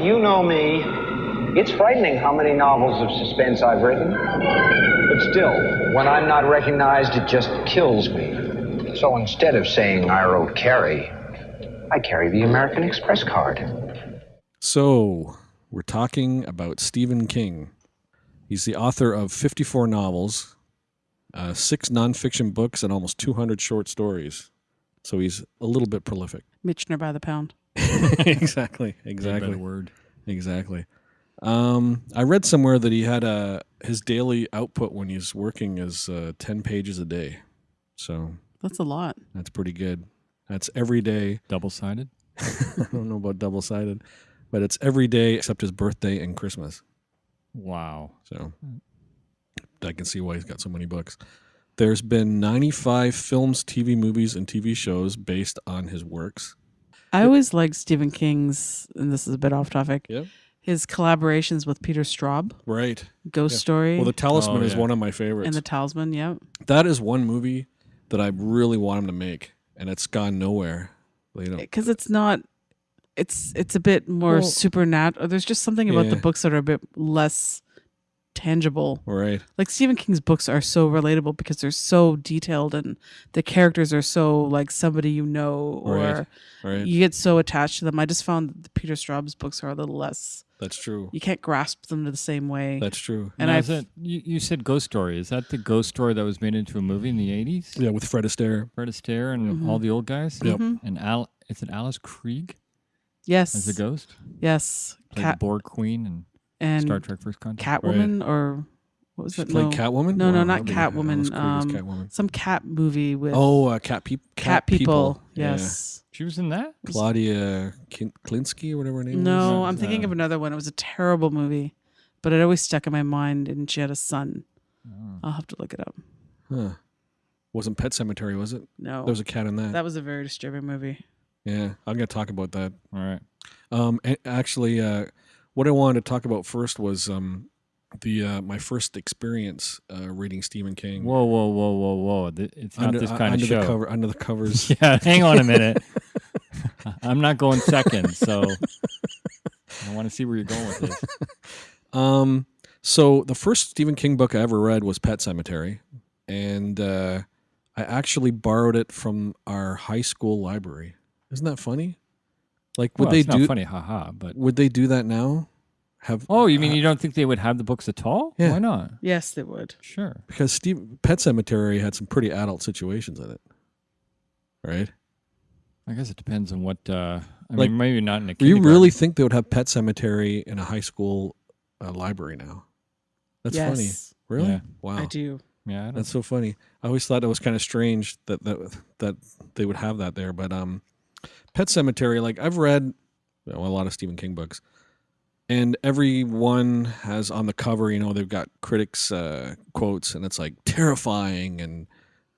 Do you know me? It's frightening how many novels of suspense I've written. But still, when I'm not recognized, it just kills me. So instead of saying I wrote Carrie, I carry the American Express card. So, we're talking about Stephen King. He's the author of 54 novels, uh, six nonfiction books, and almost 200 short stories. So he's a little bit prolific. Michener by the pound. exactly. Exactly. word. Exactly. Um, I read somewhere that he had a his daily output when he's working is uh, ten pages a day. So That's a lot. that's pretty good. That's every day. Double sided. I don't know about double sided, but it's every day except his birthday and Christmas. Wow. So I can see why he's got so many books. There's been 95 films, TV movies, and TV shows based on his works. I always liked Stephen King's, and this is a bit off topic. Yep. His collaborations with Peter Straub, Right. Ghost Yeah. Story, Well, The Talisman Oh, is yeah. one of my favorites. and The Talisman. Yep. that is one movie that I really want him to make, and it's gone nowhere. You know, because it's not it's it's a bit more Well- supernatural there's just something about the books that are a bit less tangible right? like stephen king's books are so relatable because they're so detailed and the characters are so like somebody you know or Right. Right. you get so attached to them i just found that the peter straub's books are a little less That's true. you can't grasp them to the same way That's true. and i've you, you said Ghost Story. Is that the Ghost Story that was made into a movie in the 80s? Yeah, with Fred Astaire. Fred Astaire and Mhm. all the old guys? Yep. Mhm. And Al, is it Alice Krige yes as a ghost? yes Played cat the Borg Queen and, and Star Trek First Contact. catwoman or what was She it played no Catwoman. No, no, not Catwoman, Alice um, Catwoman. some cat movie with Oh, uh, cat, peop- cat, people. Yeah. Yes. She was in that? Claudia Kin- Klinsky or whatever her name was. No, was. I'm thinking uh, of another one. It was a terrible movie, but it always stuck in my mind. And she had a son. Oh. I'll have to look it up. Huh. Wasn't Pet Sematary, was it? No, There was a cat in that. that was a very disturbing movie. yeah, I'm gonna talk about that. All right. Um, actually, uh, what I wanted to talk about first was um, the uh, my first experience uh, reading Stephen King. Whoa, whoa, whoa, whoa, whoa. It's not under, this uh, kind under of the show. cover, under the covers. Yeah, hang on a minute. I'm not going second, so I want to see where you're going with this. Um, so the first Stephen King book I ever read was Pet Sematary, and uh, I actually borrowed it from our high school library. Isn't that funny? Like, would well, they it's do? not funny, haha. But Would they do that now? Have oh, you mean uh, you don't think they would have the books at all? Yeah. Why not? Yes, they would. Sure. because Steve Pet Sematary had some pretty adult situations in it, right? I guess it depends on what. Uh, I Like, mean, maybe not in a. Do you really think they would have Pet Sematary in a high school uh, library now? That's funny. Really? Yeah. Wow. I do. Yeah, I don't That's so funny. I always thought it was kind of strange that that that they would have that there. But um, Pet Sematary, like I've read you know, a lot of Stephen King books, and every one has on the cover, you know, they've got critics' uh, quotes, and it's like terrifying and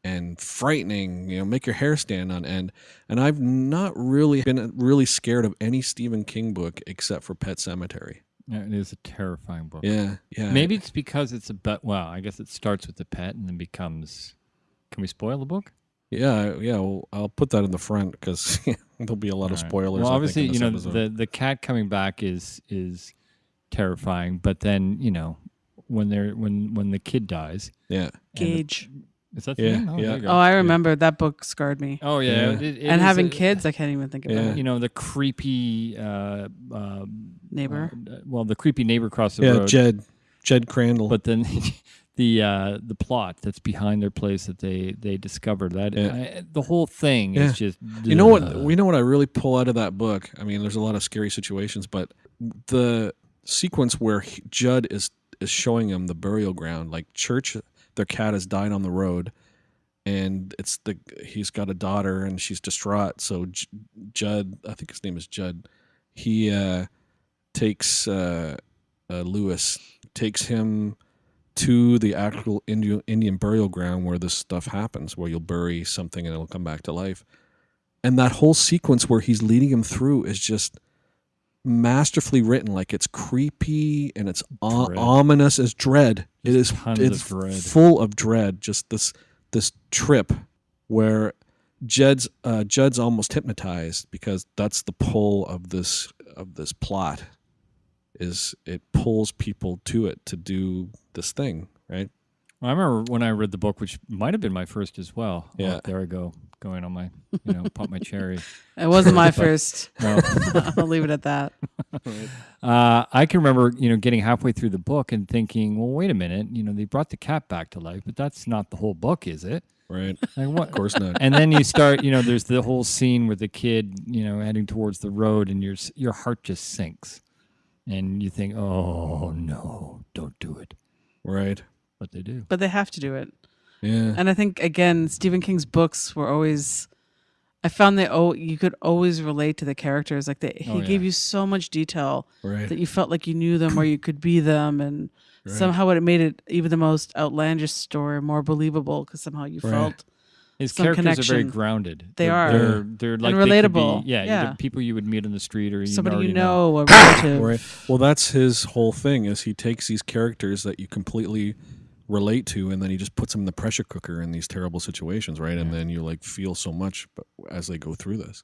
and frightening. You know, make your hair stand on end. And I've not really been really scared of any Stephen King book except for Pet Sematary. Yeah, it is a terrifying book. Yeah, yeah. Maybe it's because it's a but. Well, I guess it starts with the pet and then becomes. Can we spoil the book? Yeah, yeah. Well, I'll put that in the front because there'll be a lot of All right. spoilers. Well, I think, obviously, you know episode. the the cat coming back is is terrifying, but then you know when they're when when the kid dies, yeah, and the- Gage. is that the Yeah, name? Oh, yeah. there you go. Oh, I remember that book scarred me. Oh yeah, Yeah. it- it and having a- kids, I can't even think about Yeah. it. You know the creepy uh, uh, Neighbor. uh, well, the creepy neighbor across the yeah. road. Jed, Jed Crandall. but then the uh, the plot that's behind their place that they they discover that Yeah. I, the whole thing Yeah. is just you know what? We know what I really pull out of that book. I mean, there's a lot of scary situations, but the sequence where he, Jud is is showing him the burial ground, like church, their cat has died on the road, and it's the he's got a daughter and she's distraught. So J- Jud, I think his name is Jud, he uh, takes uh, uh, Lewis takes him to the actual Indian Indian burial ground where this stuff happens, where you'll bury something and it'll come back to life. And that whole sequence where he's leading him through is just masterfully written. Like it's creepy and it's o- ominous as dread. it is it's dread. full of dread. Just this this trip where Jed's uh, Jud's almost hypnotized because that's the pull of this of this plot. Is it pulls people to it to do this thing, right? Well, I remember when I read the book, which might have been my first as well. Oh, Yeah. there I go, going on my, you know, pop my cherry. It wasn't my first. No. I'll leave it at that. Uh, I can remember, you know, getting halfway through the book and thinking, well, wait a minute, you know, they brought the cat back to life, but that's not the whole book, is it? Right. Like what? Of course not. and then you start, you know, there's the whole scene with the kid, you know, heading towards the road, and your your heart just sinks, and you think, oh no, don't do it, Right. but they do. But they have to do it. Yeah. And I think again, Stephen King's books were always. I found that oh, you could always relate to the characters. Like they, he Oh, gave you so much detail Right. that you felt like you knew them or you could be them, and Right. somehow it made it even the most outlandish story more believable because somehow you Right. felt His some characters are very grounded. They They're- are. They're they're like they could be- relatable. yeah, Yeah. the people you would meet on the street or you somebody already you know, a relative. Right. Well, that's his whole thing is he takes these characters that you completely relate to and then he just puts them in the pressure cooker in these terrible situations, right? And then you like feel so much as they go through this.